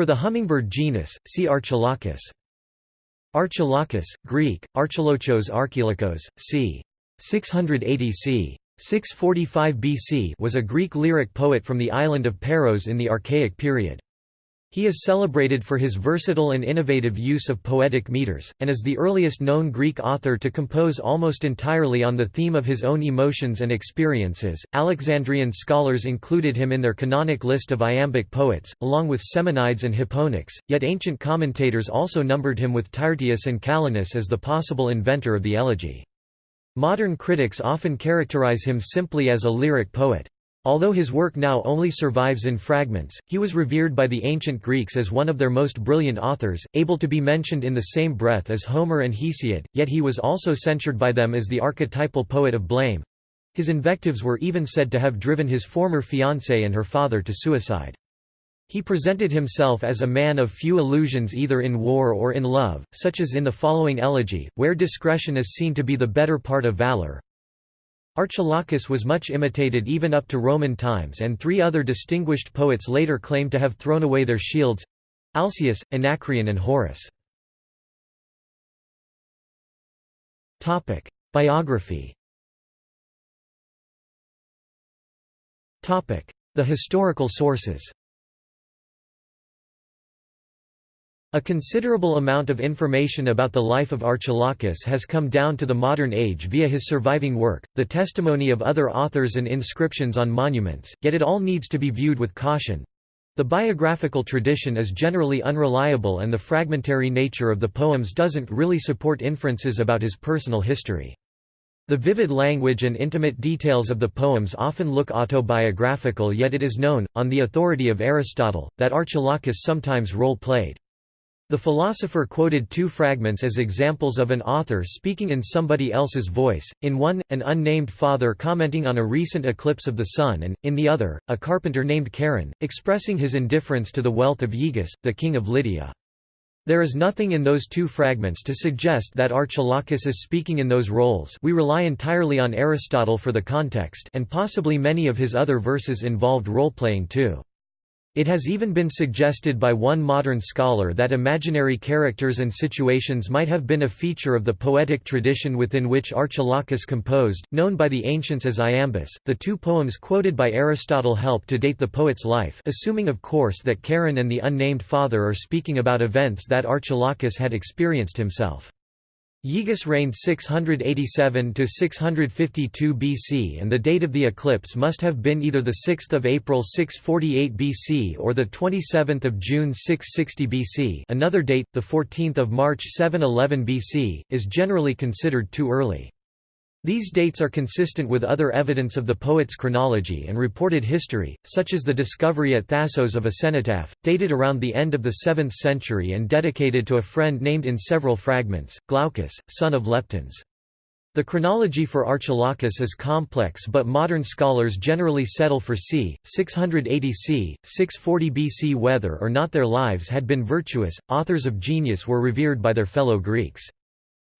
For the hummingbird genus, see Archilochus. Archilochus, Greek, Archilochos Archilochos, c. 680 c. 645 BC was a Greek lyric poet from the island of Paros in the Archaic period. He is celebrated for his versatile and innovative use of poetic meters, and is the earliest known Greek author to compose almost entirely on the theme of his own emotions and experiences. Alexandrian scholars included him in their canonic list of iambic poets, along with Simonides and Hipponax, yet ancient commentators also numbered him with Tyrtaeus and Callinus as the possible inventor of the elegy. Modern critics often characterize him simply as a lyric poet. Although his work now only survives in fragments, he was revered by the ancient Greeks as one of their most brilliant authors, able to be mentioned in the same breath as Homer and Hesiod, yet he was also censured by them as the archetypal poet of blame. His invectives were even said to have driven his former fiancée and her father to suicide. He presented himself as a man of few illusions either in war or in love, such as in the following elegy, where discretion is seen to be the better part of valor. Archilochus was much imitated even up to Roman times and three other distinguished poets later claimed to have thrown away their shields Alcaeus, Anacreon and Horace. Biography The historical sources A considerable amount of information about the life of Archilochus has come down to the modern age via his surviving work, the testimony of other authors and inscriptions on monuments, yet it all needs to be viewed with caution. The biographical tradition is generally unreliable and the fragmentary nature of the poems doesn't really support inferences about his personal history. The vivid language and intimate details of the poems often look autobiographical yet it is known, on the authority of Aristotle, that Archilochus sometimes role-played. The philosopher quoted two fragments as examples of an author speaking in somebody else's voice, in one, an unnamed father commenting on a recent eclipse of the sun and, in the other, a carpenter named Charon, expressing his indifference to the wealth of Aegus, the king of Lydia. There is nothing in those two fragments to suggest that Archilochus is speaking in those roles we rely entirely on Aristotle for the context and possibly many of his other verses involved role-playing too. It has even been suggested by one modern scholar that imaginary characters and situations might have been a feature of the poetic tradition within which Archilochus composed, known by the ancients as iambus. The two poems quoted by Aristotle help to date the poet's life, assuming of course that Charon and the unnamed father are speaking about events that Archilochus had experienced himself. Aegus reigned 687–652 BC and the date of the eclipse must have been either 6 April 648 BC or 27 June 660 BC another date, 14 March 711 BC, is generally considered too early. These dates are consistent with other evidence of the poet's chronology and reported history, such as the discovery at Thasos of a cenotaph, dated around the end of the 7th century and dedicated to a friend named in several fragments, Glaucus, son of Leptines. The chronology for Archilochus is complex but modern scholars generally settle for c. 680 c. 640 BC whether or not their lives had been virtuous, authors of genius were revered by their fellow Greeks.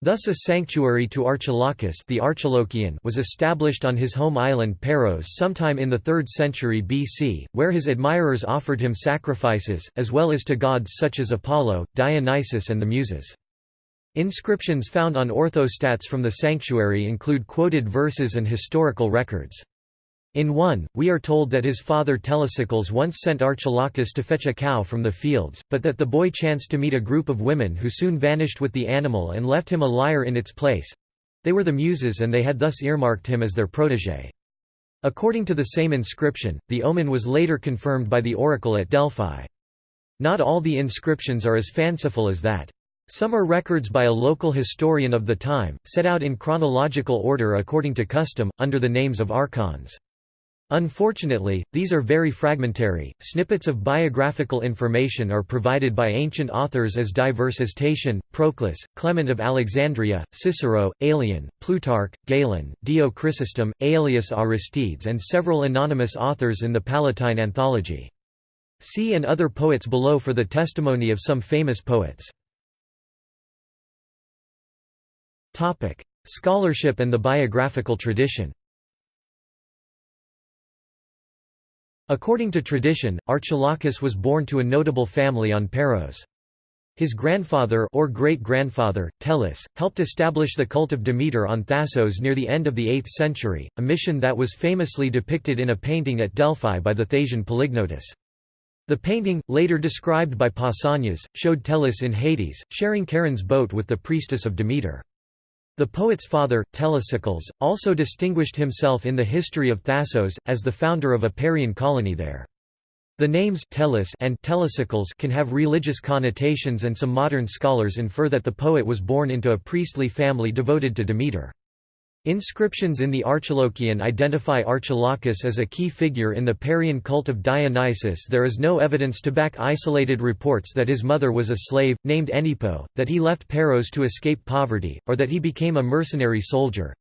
Thus a sanctuary to Archilochus the Archilochion was established on his home island Paros sometime in the 3rd century BC, where his admirers offered him sacrifices, as well as to gods such as Apollo, Dionysus and the Muses. Inscriptions found on orthostats from the sanctuary include quoted verses and historical records. In one, we are told that his father Telesicles once sent Archilochus to fetch a cow from the fields, but that the boy chanced to meet a group of women who soon vanished with the animal and left him a lyre in its place. They were the Muses and they had thus earmarked him as their protégé. According to the same inscription, the omen was later confirmed by the oracle at Delphi. Not all the inscriptions are as fanciful as that. Some are records by a local historian of the time, set out in chronological order according to custom, under the names of archons. Unfortunately, these are very fragmentary. Snippets of biographical information are provided by ancient authors as diverse as Tatian, Proclus, Clement of Alexandria, Cicero, Aelian, Plutarch, Galen, Dio Chrysostom, Aelius Aristides, and several anonymous authors in the Palatine Anthology. See and other poets below for the testimony of some famous poets. Scholarship and the biographical tradition According to tradition, Archilochus was born to a notable family on Paros. His grandfather or great-grandfather, Tellus, helped establish the cult of Demeter on Thasos near the end of the 8th century, a mission that was famously depicted in a painting at Delphi by the Thasian Polygnotus. The painting, later described by Pausanias, showed Tellus in Hades, sharing Charon's boat with the priestess of Demeter. The poet's father, Telesicles, also distinguished himself in the history of Thasos, as the founder of a Parian colony there. The names Tellus and Telesicles can have religious connotations and some modern scholars infer that the poet was born into a priestly family devoted to Demeter. Inscriptions in the Archilochian identify Archilochus as a key figure in the Parian cult of Dionysus There is no evidence to back isolated reports that his mother was a slave, named Enipo, that he left Paros to escape poverty, or that he became a mercenary soldier.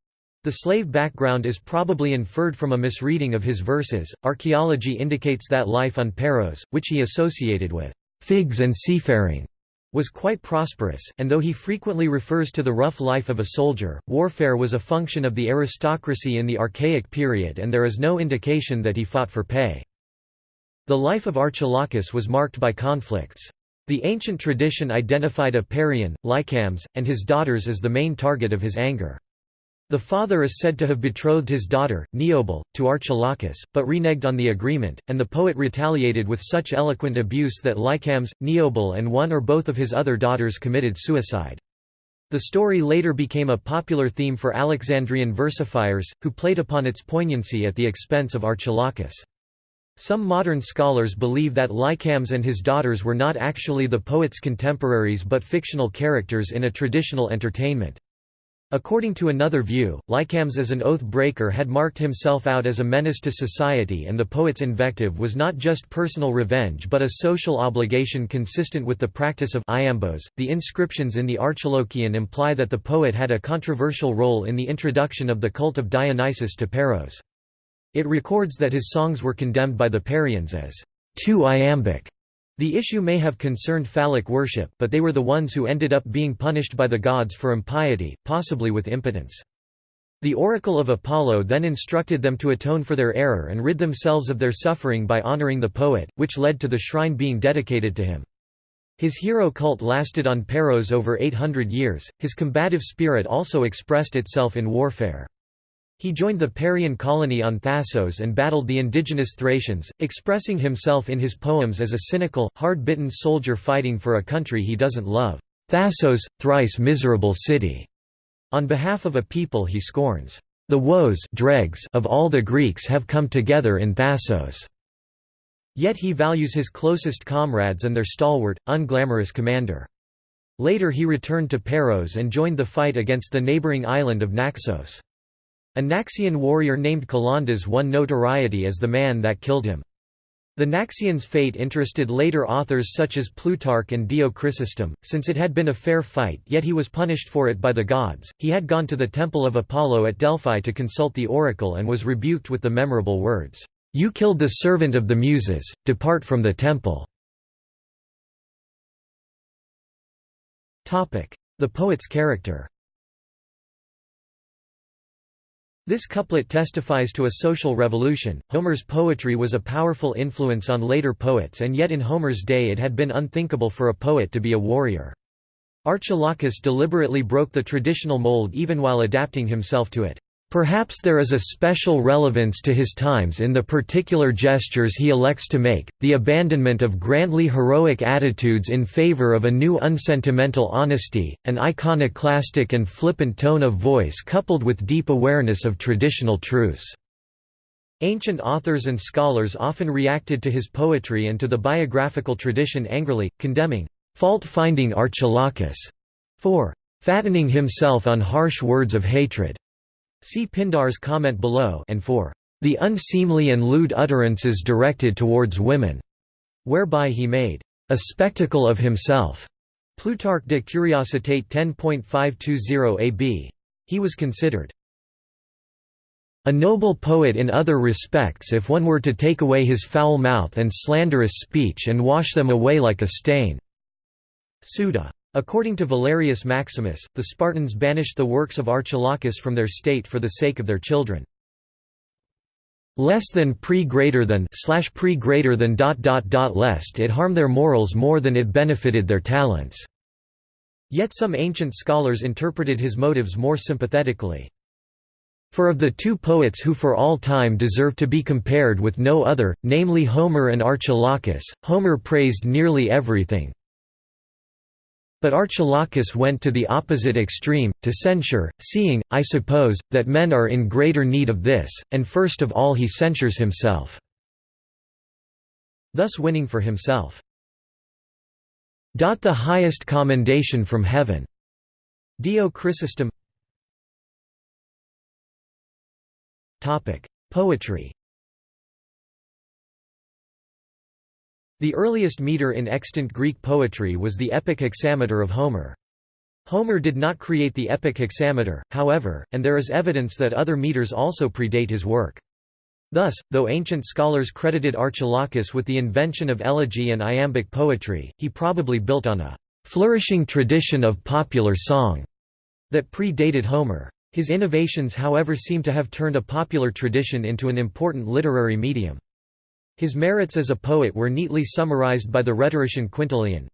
The slave background is probably inferred from a misreading of his verses. Archaeology indicates that life on Paros, which he associated with figs and seafaring, was quite prosperous, and though he frequently refers to the rough life of a soldier, warfare was a function of the aristocracy in the Archaic period and there is no indication that he fought for pay. The life of Archilochus was marked by conflicts. The ancient tradition identified a Parian, Lycambes, and his daughters as the main target of his anger. The father is said to have betrothed his daughter, Neobule, to Archilochus, but reneged on the agreement, and the poet retaliated with such eloquent abuse that Lycambes, Neobule and one or both of his other daughters committed suicide. The story later became a popular theme for Alexandrian versifiers, who played upon its poignancy at the expense of Archilochus. Some modern scholars believe that Lycambes and his daughters were not actually the poet's contemporaries but fictional characters in a traditional entertainment. According to another view, Lycambes as an oath-breaker had marked himself out as a menace to society and the poet's invective was not just personal revenge but a social obligation consistent with the practice of iambos. The inscriptions in the Archilochian imply that the poet had a controversial role in the introduction of the cult of Dionysus to Paros. It records that his songs were condemned by the Parians as too iambic the issue may have concerned phallic worship, but they were the ones who ended up being punished by the gods for impiety, possibly with impotence. The oracle of Apollo then instructed them to atone for their error and rid themselves of their suffering by honoring the poet, which led to the shrine being dedicated to him. His hero cult lasted on Paros over 800 years, his combative spirit also expressed itself in warfare. He joined the Parian colony on Thasos and battled the indigenous Thracians, expressing himself in his poems as a cynical, hard-bitten soldier fighting for a country he doesn't love. Thasos, thrice miserable city. On behalf of a people he scorns. The woes dregs of all the Greeks have come together in Thasos. Yet he values his closest comrades and their stalwart, unglamorous commander. Later he returned to Paros and joined the fight against the neighboring island of Naxos. A Naxian warrior named Calondas won notoriety as the man that killed him. The Naxian's fate interested later authors such as Plutarch and Dio Chrysostom, since it had been a fair fight yet he was punished for it by the gods. He had gone to the temple of Apollo at Delphi to consult the oracle and was rebuked with the memorable words, "'You killed the servant of the Muses, depart from the temple." The poet's character This couplet testifies to a social revolution. Homer's poetry was a powerful influence on later poets, and yet in Homer's day it had been unthinkable for a poet to be a warrior. Archilochus deliberately broke the traditional mold even while adapting himself to it. Perhaps there is a special relevance to his times in the particular gestures he elects to make, the abandonment of grandly heroic attitudes in favor of a new unsentimental honesty, an iconoclastic and flippant tone of voice coupled with deep awareness of traditional truths. Ancient authors and scholars often reacted to his poetry and to the biographical tradition angrily, condemning fault-finding Archilochus for fattening himself on harsh words of hatred. See Pindar's comment below and for the unseemly and lewd utterances directed towards women, whereby he made a spectacle of himself. Plutarch de Curiositate 10.520 ab. He was considered a noble poet in other respects if one were to take away his foul mouth and slanderous speech and wash them away like a stain. Suda. According to Valerius Maximus, the Spartans banished the works of Archilochus from their state for the sake of their children. less than pre greater than slash pre greater than dot dot dot lest it harm their morals more than it benefited their talents." Yet some ancient scholars interpreted his motives more sympathetically. For of the two poets who for all time deserve to be compared with no other, namely Homer and Archilochus, Homer praised nearly everything, but Archilochus went to the opposite extreme, to censure, seeing, I suppose, that men are in greater need of this, and first of all he censures himself." Thus winning for himself. The highest commendation from heaven. Dio Chrysostom Poetry The earliest meter in extant Greek poetry was the epic hexameter of Homer. Homer did not create the epic hexameter, however, and there is evidence that other meters also predate his work. Thus, though ancient scholars credited Archilochus with the invention of elegy and iambic poetry, he probably built on a flourishing tradition of popular song that predated Homer. His innovations however seem to have turned a popular tradition into an important literary medium. His merits as a poet were neatly summarized by the rhetorician Quintilian.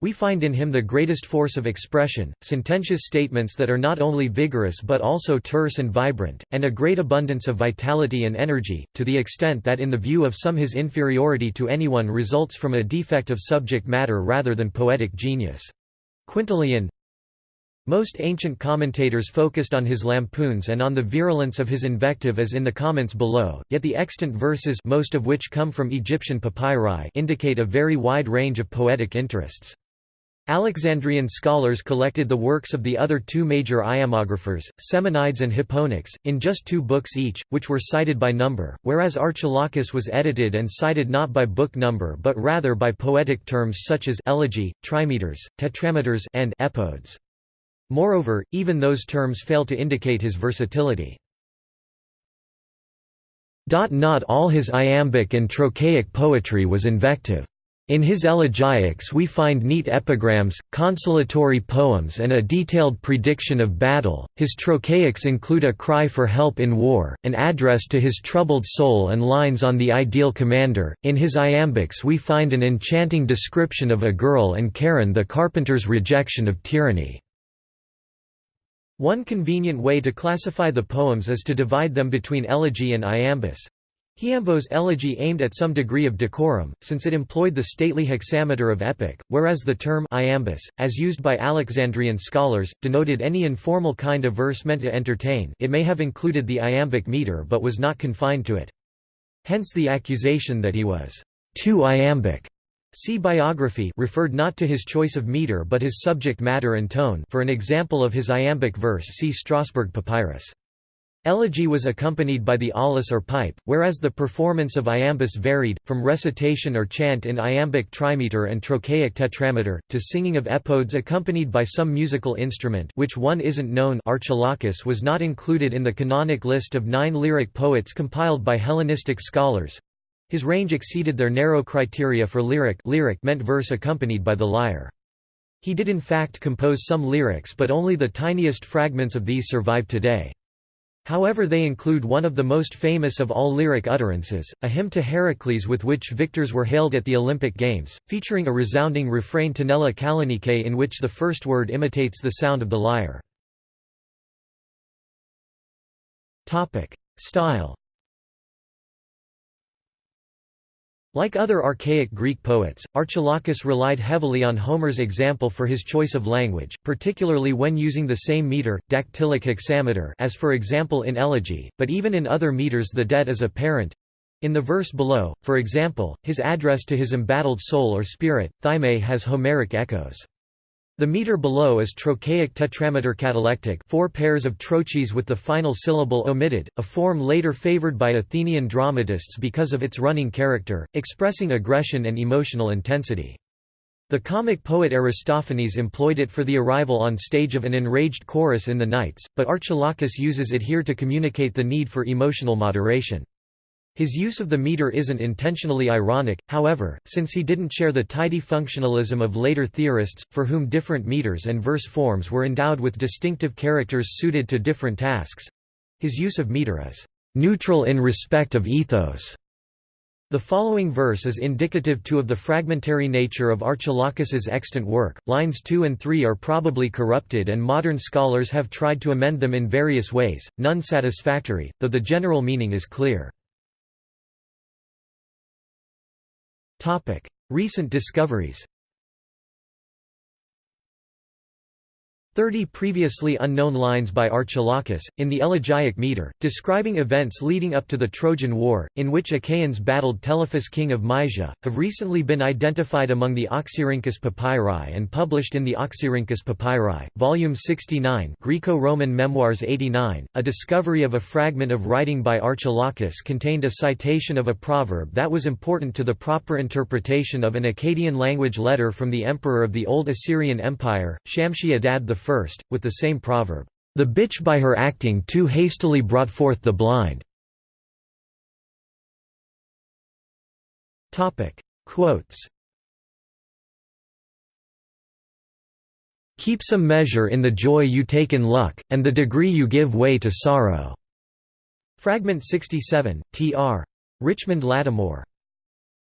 We find in him the greatest force of expression, sententious statements that are not only vigorous but also terse and vibrant, and a great abundance of vitality and energy, to the extent that in the view of some his inferiority to anyone results from a defect of subject matter rather than poetic genius. Quintilian most ancient commentators focused on his lampoons and on the virulence of his invective as in the comments below, yet the extant verses most of which come from Egyptian papyri indicate a very wide range of poetic interests. Alexandrian scholars collected the works of the other two major iambographers, Simonides and Hipponax, in just two books each, which were cited by number, whereas Archilochus was edited and cited not by book number but rather by poetic terms such as elegy, trimeters, tetrameters and epodes. Moreover, even those terms fail to indicate his versatility. Not all his iambic and trochaic poetry was invective. In his elegiacs we find neat epigrams, consolatory poems and a detailed prediction of battle. His trochaics include a cry for help in war, an address to his troubled soul and lines on the ideal commander. In his iambics we find an enchanting description of a girl and Charon the carpenter's rejection of tyranny. One convenient way to classify the poems is to divide them between elegy and iambus. Hiambo's elegy aimed at some degree of decorum, since it employed the stately hexameter of epic, whereas the term iambus, as used by Alexandrian scholars, denoted any informal kind of verse meant to entertain it may have included the iambic meter but was not confined to it. Hence the accusation that he was too iambic. See biography referred not to his choice of meter but his subject matter and tone for an example of his iambic verse see Strasbourg Papyrus. Elegy was accompanied by the aulos or pipe, whereas the performance of iambus varied, from recitation or chant in iambic trimeter and trochaic tetrameter, to singing of epodes accompanied by some musical instrument which one isn't known Archilochus was not included in the canonic list of nine lyric poets compiled by Hellenistic scholars, his range exceeded their narrow criteria for lyric lyric meant verse accompanied by the lyre. He did in fact compose some lyrics but only the tiniest fragments of these survive today. However they include one of the most famous of all lyric utterances, a hymn to Heracles with which victors were hailed at the Olympic Games, featuring a resounding refrain Tenella Kallinike in which the first word imitates the sound of the lyre. Style Like other archaic Greek poets, Archilochus relied heavily on Homer's example for his choice of language, particularly when using the same meter, dactylic hexameter as for example in elegy, but even in other meters the debt is apparent. In the verse below, for example, his address to his embattled soul or spirit, Thyme has Homeric echoes. The meter below is trochaic tetrameter catalectic four pairs of trochees with the final syllable omitted, a form later favored by Athenian dramatists because of its running character, expressing aggression and emotional intensity. The comic poet Aristophanes employed it for the arrival on stage of an enraged chorus in the Knights, but Archilochus uses it here to communicate the need for emotional moderation. His use of the meter isn't intentionally ironic, however, since he didn't share the tidy functionalism of later theorists, for whom different meters and verse forms were endowed with distinctive characters suited to different tasks. His use of meter is neutral in respect of ethos. The following verse is indicative too of the fragmentary nature of Archilochus's extant work. Lines 2 and 3 are probably corrupted and modern scholars have tried to amend them in various ways, none satisfactory, though the general meaning is clear. Recent discoveries. 30 previously unknown lines by Archilochus, in the elegiac meter, describing events leading up to the Trojan War, in which Achaeans battled Telephus king of Mysia, have recently been identified among the Oxyrhynchus papyri and published in the Oxyrhynchus papyri, volume 69 Greco-Roman Memoirs 89. A discovery of a fragment of writing by Archilochus contained a citation of a proverb that was important to the proper interpretation of an Akkadian language letter from the emperor of the Old Assyrian Empire, Shamshi-Adad I first, with the same proverb, "...the bitch by her acting too hastily brought forth the blind." Quotes Keep some measure in the joy you take in luck, and the degree you give way to sorrow." Fragment 67, tr. Richmond Lattimore.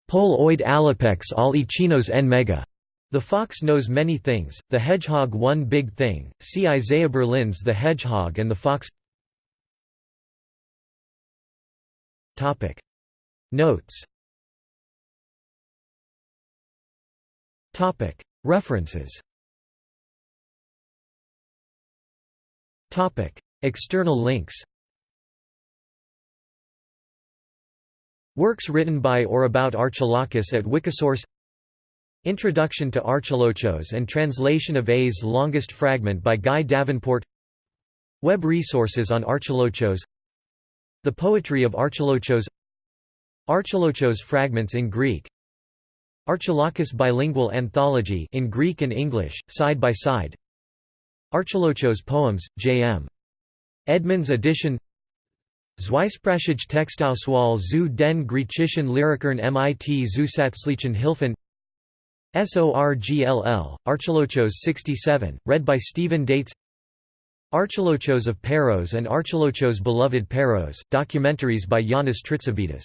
Pol oid alipex al ichinos en mega. The fox knows many things, the hedgehog one big thing, see Isaiah Berlin's The Hedgehog and the Fox. Notes. References. External links. Works written by or about Archilochus at Wikisource Introduction to Archilochos and translation of A's longest fragment by Guy Davenport. Web resources on Archilochos. The poetry of Archilochos. Archilochos fragments in Greek. Archilochus bilingual anthology in Greek and English, side by side. Archilochos poems, J.M. Edmonds edition. Zweisprachige Textauswahl zu den griechischen Lyrikern mit Zusatzlichen Hilfen SORGLL, Archilochos 67, read by Stephen Dates. Archilochos of Paros and Archilochos Beloved Paros, documentaries by Yanis Tritsabidis